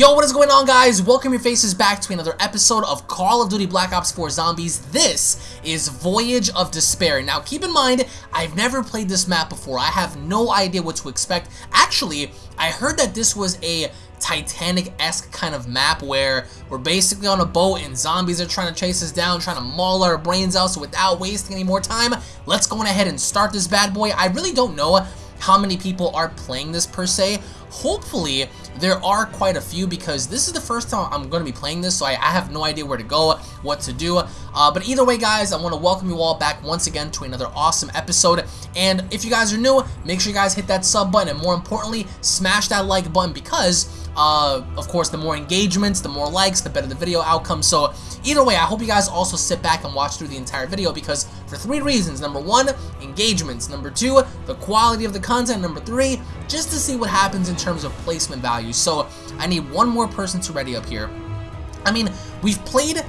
Yo, what is going on guys? Welcome your faces back to another episode of Call of Duty Black Ops 4 Zombies. This is Voyage of Despair. Now keep in mind, I've never played this map before. I have no idea what to expect. Actually, I heard that this was a Titanic-esque kind of map where we're basically on a boat and zombies are trying to chase us down, trying to maul our brains out. So without wasting any more time, let's go on ahead and start this bad boy. I really don't know how many people are playing this per se. Hopefully, there are quite a few because this is the first time I'm going to be playing this, so I, I have no idea where to go, what to do. Uh, but either way, guys, I want to welcome you all back once again to another awesome episode. And if you guys are new, make sure you guys hit that sub button, and more importantly, smash that like button because uh, of course, the more engagements, the more likes, the better the video outcome. So either way, I hope you guys also sit back and watch through the entire video because for three reasons. Number one, engagements. Number two, the quality of the content. Number three, just to see what happens in terms of placement value. So I need one more person to ready up here. I mean, we've played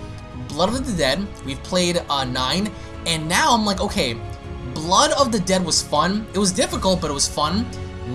Blood of the Dead, we've played uh, 9, and now I'm like, okay, Blood of the Dead was fun. It was difficult, but it was fun.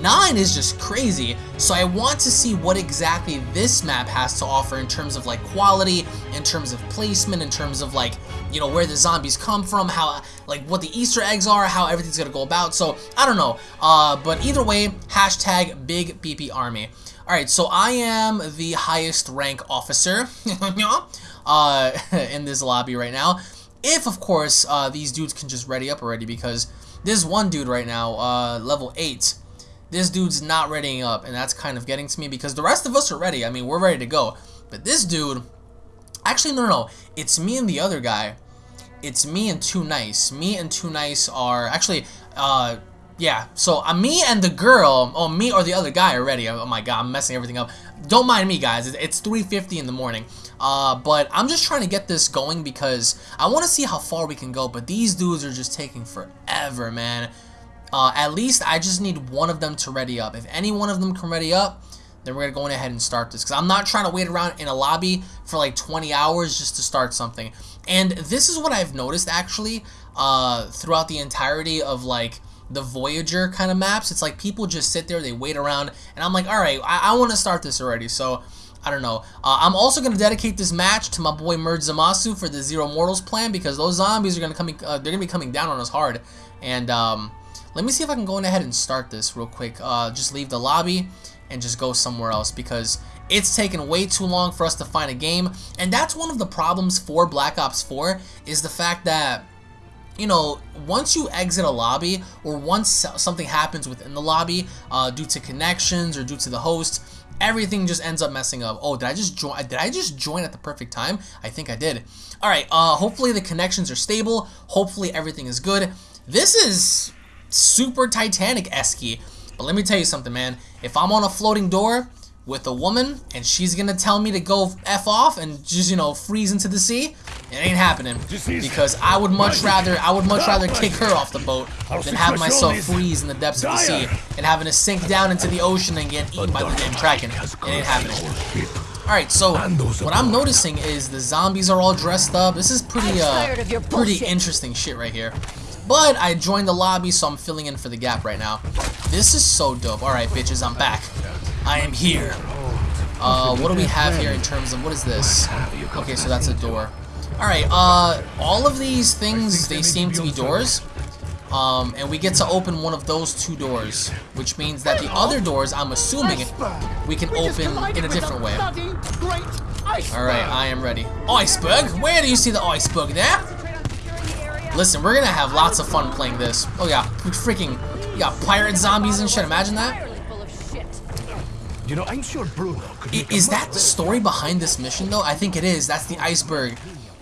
9 is just crazy, so I want to see what exactly this map has to offer in terms of like quality, in terms of placement, in terms of like, you know, where the zombies come from, how, like what the easter eggs are, how everything's gonna go about, so I don't know, uh, but either way, hashtag big BP army. Alright, so I am the highest rank officer uh, in this lobby right now, if of course uh, these dudes can just ready up already because this one dude right now, uh, level 8, this dude's not readying up, and that's kind of getting to me because the rest of us are ready. I mean, we're ready to go. But this dude, actually, no, no, no. It's me and the other guy. It's me and Too Nice. Me and Too Nice are, actually, uh, yeah. So, uh, me and the girl, oh, me or the other guy are ready. Oh my god, I'm messing everything up. Don't mind me, guys. It's 3.50 in the morning. Uh, but I'm just trying to get this going because I want to see how far we can go. But these dudes are just taking forever, man. Uh, at least I just need one of them to ready up. If any one of them can ready up, then we're going to go ahead and start this. Because I'm not trying to wait around in a lobby for like 20 hours just to start something. And this is what I've noticed actually uh, throughout the entirety of like the Voyager kind of maps. It's like people just sit there, they wait around, and I'm like, alright, I, I want to start this already. So, I don't know. Uh, I'm also going to dedicate this match to my boy Merge Zamasu for the Zero Mortals plan because those zombies are going to come, uh, they're going to be coming down on us hard. And, um, let me see if I can go ahead and start this real quick. Uh, just leave the lobby and just go somewhere else because it's taken way too long for us to find a game. And that's one of the problems for Black Ops 4 is the fact that you know, once you exit a lobby or once something happens within the lobby uh, due to connections or due to the host, everything just ends up messing up. Oh, did I just join? Did I just join at the perfect time? I think I did. All right. Uh, hopefully the connections are stable. Hopefully everything is good. This is super Titanic-esque. But let me tell you something, man. If I'm on a floating door with a woman and she's gonna tell me to go F off and just, you know, freeze into the sea, it ain't happening. Because I would much rather I would much rather kick her off the boat than have myself freeze in the depths of the sea and having to sink down into the ocean and get eaten by the damn Kraken. It ain't happening. Alright, so what I'm noticing is the zombies are all dressed up. This is pretty uh pretty interesting shit right here. But I joined the lobby, so I'm filling in for the gap right now. This is so dope. Alright, bitches, I'm back. I am here. Uh, what do we have here in terms of, what is this? Okay, so that's a door. Alright, uh, all of these things, they seem to be doors. Um, and we get to open one of those two doors, which means that the other doors, I'm assuming, we can open in a different way. Alright, I am ready. Iceberg? Where do you see the iceberg there? Listen, we're gonna have lots of fun playing this. Oh yeah, we freaking, you got pirate zombies and shit. Imagine that. You know, I'm sure Bruno Is that the story behind this mission though? I think it is. That's the iceberg.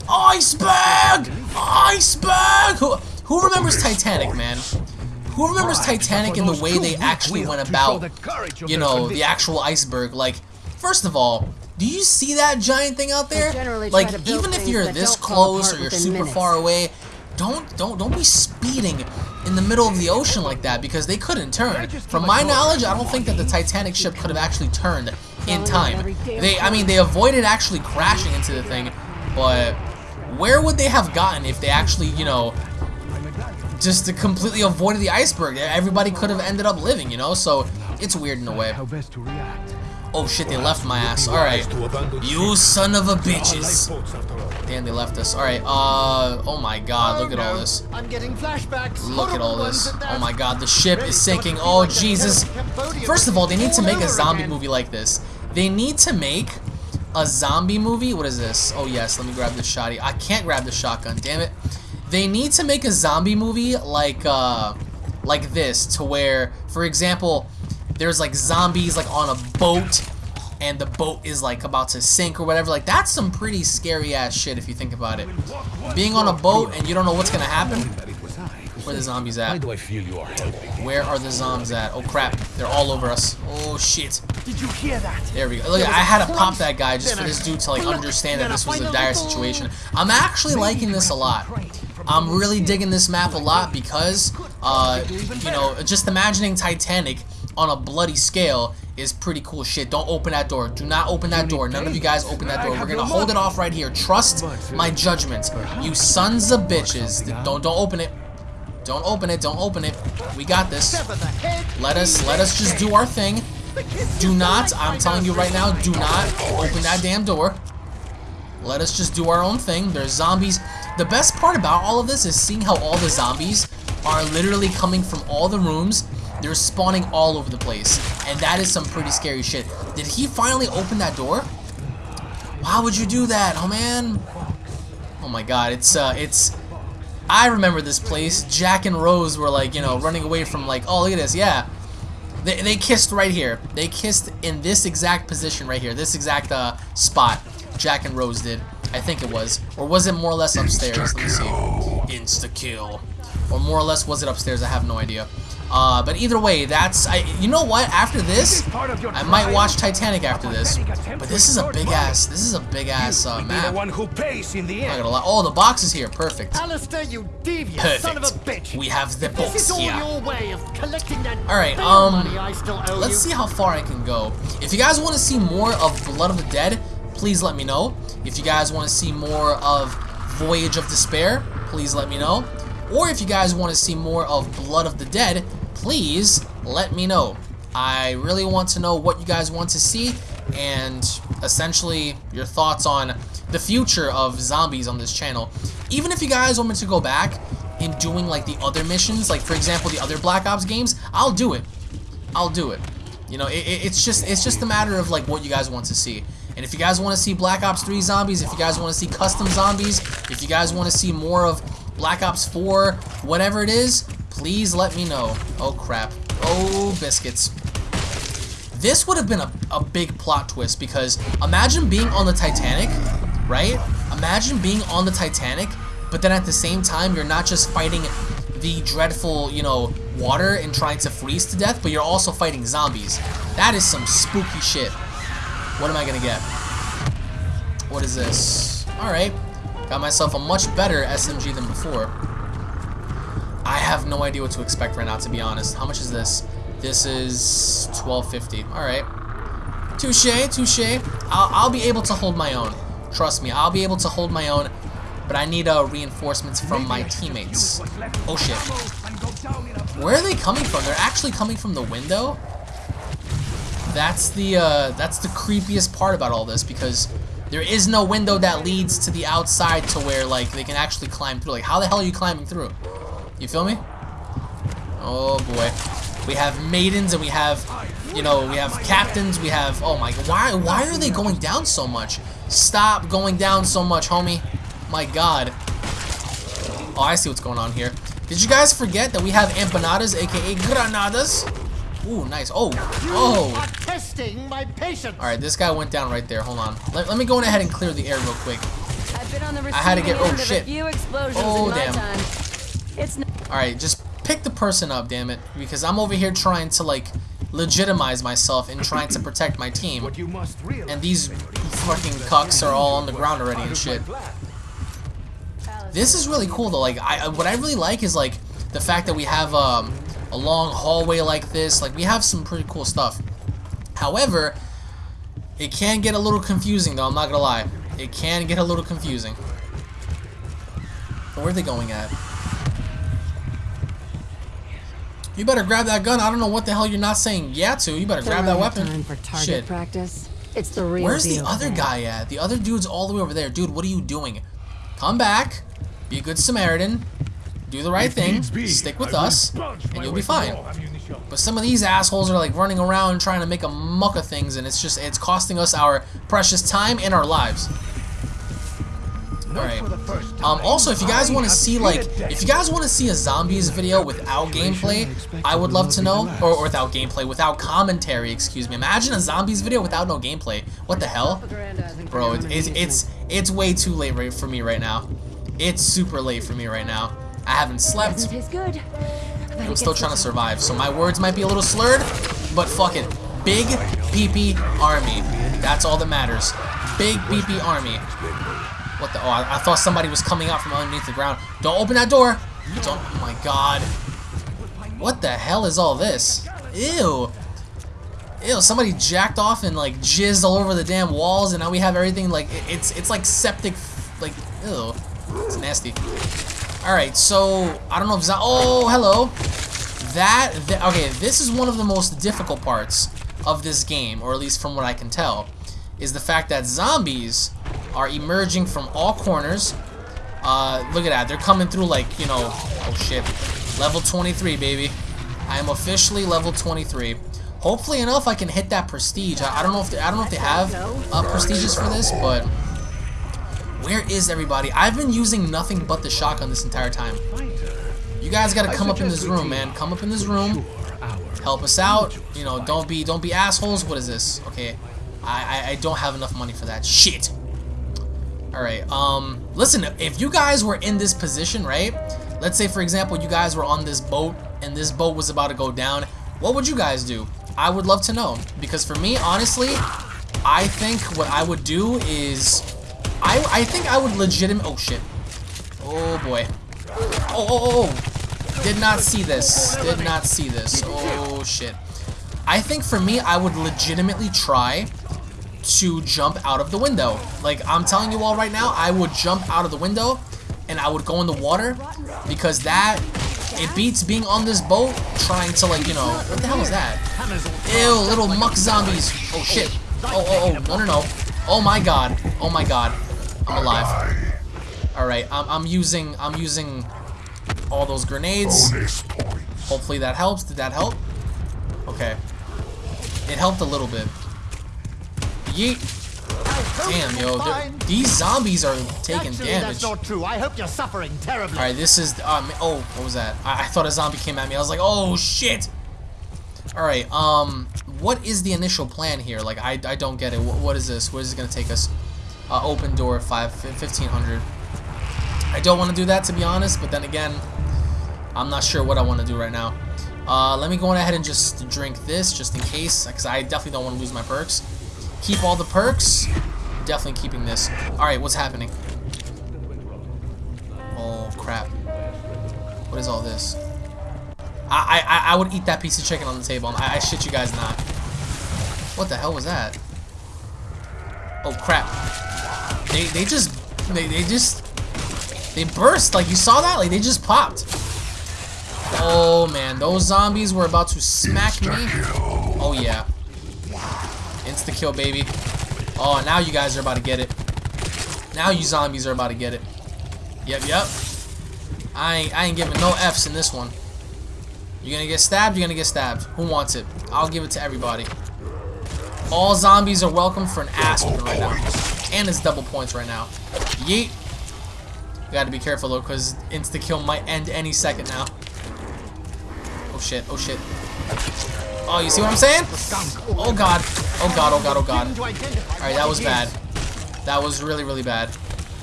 Iceberg! Iceberg! Who, who remembers Titanic, man? Who remembers Titanic and the way they actually went about, you know, the actual iceberg? Like, first of all, do you see that giant thing out there? Like, even if you're this close or you're super minutes. far away, don't don't don't be speeding in the middle of the ocean like that because they couldn't turn. From my knowledge, I don't think that the Titanic ship could have actually turned in time. They I mean they avoided actually crashing into the thing, but where would they have gotten if they actually, you know, just to completely avoided the iceberg? Everybody could have ended up living, you know? So it's weird in a way. Oh shit, they left my ass. Alright. You son of a bitches. Damn, they left us. Alright, uh, oh my god, look at all this. I'm getting flashbacks. Look at all this. Oh my god, the ship is sinking. Oh, Jesus. First of all, they need to make a zombie movie like this. They need to make a zombie movie. What is this? Oh, yes, let me grab the shotty. I can't grab the shotgun, damn it. They need to make a zombie movie like, uh, like this, to where, for example, there's like zombies like on a boat and the boat is like about to sink or whatever like that's some pretty scary ass shit if you think about it. Being on a boat and you don't know what's gonna happen where the zombies Why at do I feel you are helping? where are the zombies at? Oh crap. They're all over us. Oh shit. Did you hear that? there we go. Look I had to pop that guy just for this dude to like understand that this was a dire situation. I'm actually liking this a lot. I'm really digging this map a lot because uh you know just imagining Titanic on a bloody scale is pretty cool shit. Don't open that door. Do not open that door. None of you guys open that door. We're gonna hold it off right here. Trust my judgment. You sons of bitches. Don't don't open it. Don't open it. Don't open it. We got this. Sever the head. Let us let us just do our thing. Do not, I'm telling you right now, do not open that damn door. Let us just do our own thing. There's zombies. The best part about all of this is seeing how all the zombies are literally coming from all the rooms they're spawning all over the place. And that is some pretty scary shit. Did he finally open that door? Why would you do that? Oh, man. Oh, my God. It's, uh, it's... I remember this place. Jack and Rose were, like, you know, running away from, like, oh, look at this. Yeah. They, they kissed right here. They kissed in this exact position right here. This exact, uh, spot. Jack and Rose did. I think it was. Or was it more or less upstairs? Let me see. Insta-kill. Or more or less was it upstairs? I have no idea. Uh, but either way, that's I. You know what? After this, I might watch Titanic after this. But this is a big ass. This is a big ass uh, Be the map. one who pays in the end. Oh, the box is here. Perfect. Alistair, you devious son of a Perfect. bitch. We have the This box is all here. your way of collecting that All right, um, money I still owe Let's see how far I can go. If you guys want to see more of Blood of the Dead, please let me know. If you guys want to see more of Voyage of Despair, please let me know. Or if you guys want to see more of Blood of the Dead, please let me know. I really want to know what you guys want to see and essentially your thoughts on the future of zombies on this channel. Even if you guys want me to go back in doing like the other missions, like for example the other Black Ops games, I'll do it. I'll do it. You know, it, it- it's just it's just a matter of like what you guys want to see. And if you guys want to see Black Ops 3 zombies, if you guys want to see custom zombies, if you guys want to see more of Black Ops 4, whatever it is, please let me know. Oh crap. Oh biscuits. This would have been a, a big plot twist because imagine being on the Titanic, right? Imagine being on the Titanic, but then at the same time you're not just fighting the dreadful, you know, water and trying to freeze to death, but you're also fighting zombies. That is some spooky shit. What am I gonna get? What is this? Alright. Got myself a much better SMG than before. I have no idea what to expect right now, to be honest. How much is this? This is 12.50. Alright. Touche, touche. I'll, I'll be able to hold my own. Trust me, I'll be able to hold my own. But I need uh, reinforcements from my teammates. Oh shit. Where are they coming from? They're actually coming from the window? That's the uh, that's the creepiest part about all this because there is no window that leads to the outside to where like they can actually climb through. Like how the hell are you climbing through? You feel me? Oh boy. We have maidens and we have you know, we have captains, we have oh my why why are they going down so much? Stop going down so much, homie. My god. Oh, I see what's going on here. Did you guys forget that we have empanadas, aka granadas? Ooh, nice. Oh, You oh. are testing my patience. All right, this guy went down right there. Hold on. Let, let me go in ahead and clear the air real quick. I've been on the receiving I had to get- oh, end of shit. a few explosions Oh, in damn. It's All right, just pick the person up, damn it, because I'm over here trying to like legitimize myself and trying to protect my team, What you must realize and these fucking cucks are all on the ground already and shit. This is really cool though. Like, I what I really like is like the fact that we have um, a long hallway like this. Like, we have some pretty cool stuff. However, it can get a little confusing though. I'm not gonna lie. It can get a little confusing. Where are they going at? You better grab that gun. I don't know what the hell you're not saying yeah to. You better grab that weapon. Time for target Shit. practice. It's the real Where's the other guy at? The other dude's all the way over there. Dude, what are you doing? Come back. Be a good Samaritan. Do the right thing. Stick with us. And you'll be fine. But some of these assholes are like running around trying to make a muck of things and it's just it's costing us our precious time and our lives. Alright. Um, also, if you guys want to see, like, if you guys want to see a zombies video without gameplay, I would love to know, or, or without gameplay, without commentary, excuse me. Imagine a zombies video without no gameplay. What the hell? Bro, it's, it's, it's, it's way too late right for me right now. It's super late for me right now. I haven't slept. Doesn't taste good. I'm still trying to survive, so my words might be a little slurred, but fuck it. Big PP army. That's all that matters. Big PP army. What the? Oh, I, I thought somebody was coming out from underneath the ground. Don't open that door. Don't. Oh my god. What the hell is all this? Ew. Ew. Somebody jacked off and like jizzed all over the damn walls, and now we have everything like it- it's it's like septic. Like ew. It's nasty. Alright, so, I don't know if Oh, hello. That, th okay, this is one of the most difficult parts of this game, or at least from what I can tell, is the fact that zombies are emerging from all corners. Uh, look at that, they're coming through like, you know, oh shit, level 23, baby. I am officially level 23. Hopefully enough, I can hit that prestige. I, I don't know if they, I don't know if they have uh, prestiges for this, but where is everybody? I've been using nothing but the shotgun this entire time. You guys gotta come up in this room, man. Come up in this room. Help us out. You know, don't be don't be assholes. What is this? Okay. I, I, I don't have enough money for that. Shit. Alright, um, listen, if you guys were in this position, right? Let's say, for example, you guys were on this boat and this boat was about to go down. What would you guys do? I would love to know. Because for me, honestly, I think what I would do is I, I think I would legitimate. Oh shit. Oh boy. Oh, oh, oh, oh. Did not see this. Did not see this. Oh shit. I think for me, I would legitimately try to jump out of the window. Like, I'm telling you all right now, I would jump out of the window and I would go in the water because that, it beats being on this boat trying to like, you know, what the hell is that? Ew, little muck zombies. Oh shit. Oh, oh, oh, no, no, no. Oh my god. Oh my god. I'm alive. Alright, I'm, I'm using, I'm using all those grenades. Hopefully that helps. Did that help? Okay. It helped a little bit. Yeet. Damn, yo. These zombies are taking Actually, damage. that's not true. I hope you're suffering terribly. Alright, this is, um, oh, what was that? I, I thought a zombie came at me. I was like, oh, shit. Alright, um, what is the initial plan here? Like, I, I don't get it. What, what is this? Where is it going to take us? Uh, open door, five, 1500. I don't want to do that, to be honest, but then again, I'm not sure what I want to do right now. Uh, let me go on ahead and just drink this, just in case, because I definitely don't want to lose my perks. Keep all the perks. Definitely keeping this. Alright, what's happening? Oh, crap. What is all this? I, I, I would eat that piece of chicken on the table. I, I shit you guys not. What the hell was that? Oh, crap. They, they just, they, they just, they burst. Like, you saw that? Like, they just popped. Oh, man. Those zombies were about to smack me. Oh, yeah. Insta-kill, baby. Oh, now you guys are about to get it. Now you zombies are about to get it. Yep, yep. I ain't, I ain't giving no F's in this one. You're gonna get stabbed, you're gonna get stabbed. Who wants it? I'll give it to everybody. All zombies are welcome for an ass right now. And it's double points right now. Yeet. Gotta be careful though, because insta-kill might end any second now. Oh shit, oh shit. Oh, you see what I'm saying? Oh god. Oh god, oh god, oh god. Alright, that was bad. That was really, really bad.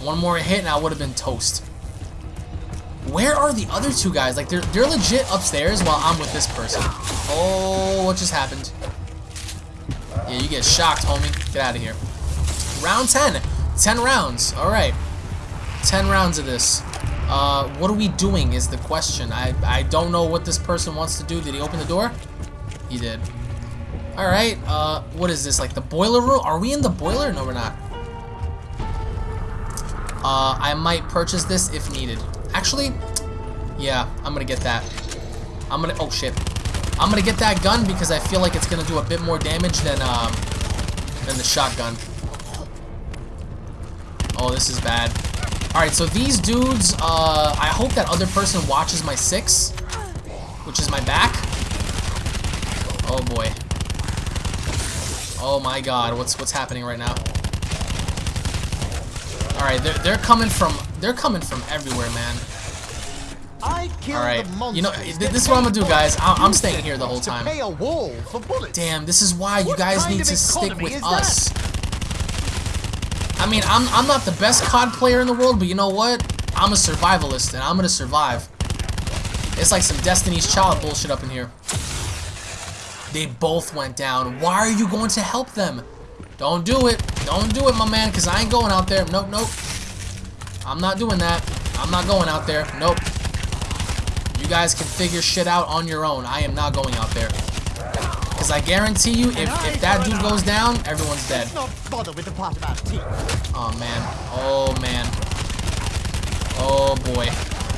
One more hit and I would have been toast. Where are the other two guys? Like, they're, they're legit upstairs while I'm with this person. Oh, what just happened? Yeah, you get shocked, homie. Get out of here. Round 10. 10 rounds. Alright. 10 rounds of this. Uh, what are we doing is the question. I, I don't know what this person wants to do. Did he open the door? He did. Alright, uh, what is this? Like the boiler room? Are we in the boiler? No, we're not. Uh, I might purchase this if needed. Actually, yeah, I'm gonna get that. I'm gonna, oh shit. I'm gonna get that gun because I feel like it's gonna do a bit more damage than, um, than the shotgun. Oh, this is bad. Alright, so these dudes, uh, I hope that other person watches my six, which is my back. Oh boy. Oh my god, what's what's happening right now? Alright, they're, they're coming from, they're coming from everywhere, man. I killed Alright, you know, th- this is what I'm gonna do, guys. I I'm staying here the whole time. pay a wall for bullets. Damn, this is why you guys need to stick with us. I mean, I'm, I'm not the best COD player in the world, but you know what? I'm a survivalist, and I'm gonna survive. It's like some Destiny's Child bullshit up in here. They both went down. Why are you going to help them? Don't do it. Don't do it, my man, because I ain't going out there. Nope, nope. I'm not doing that. I'm not going out there. Nope. You guys can figure shit out on your own. I am not going out there. Because I guarantee you, if, if that dude goes down, everyone's dead. Let's not bother with the part about teeth. Oh, man. Oh, man. Oh, boy.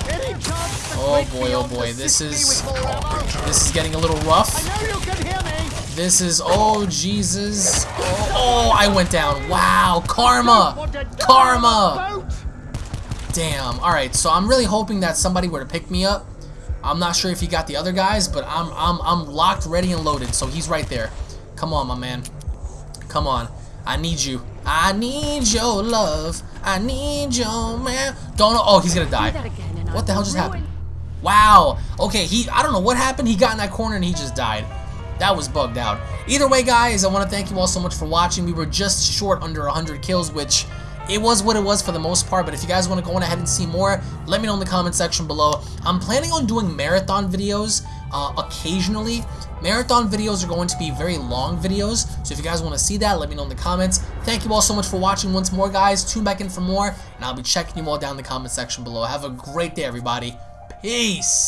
Any chance the Oh, boy, oh, boy. This is... with more ammo? This is getting a little rough. I know you can hear me. This is... Oh, Jesus. Oh, oh I went down. Wow. Karma. Want to die Karma. on a boat? Damn. Alright, so I'm really hoping that somebody were to pick me up. I'm not sure if he got the other guys, but I'm I'm I'm locked, ready, and loaded, so he's right there. Come on, my man. Come on. I need you. I need your love. I need your man. Don't oh he's gonna die. again What the hell just happened? Wow. Okay, he I don't know what happened. He got in that corner and he just died. That was bugged out. Either way, guys, I want to thank you all so much for watching. We were just short under 100 kills, which it was what it was for the most part, but if you guys want to go on ahead and see more, let me know in the comment section below. I'm planning on doing marathon videos uh, occasionally. Marathon videos are going to be very long videos, so if you guys want to see that, let me know in the comments. Thank you all so much for watching once more, guys. Tune back in for more, and I'll be checking you all down in the comment section below. Have a great day, everybody. Peace!